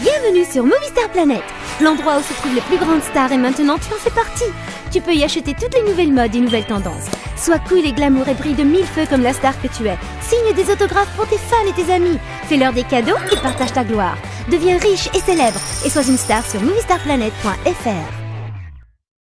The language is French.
Bienvenue sur Movie Star Planet L'endroit où se trouvent les plus grandes stars et maintenant tu en fais partie Tu peux y acheter toutes les nouvelles modes et nouvelles tendances. Sois cool et glamour et brille de mille feux comme la star que tu es. Signe des autographes pour tes fans et tes amis. Fais-leur des cadeaux et partage ta gloire. Deviens riche et célèbre et sois une star sur moviestarplanet.fr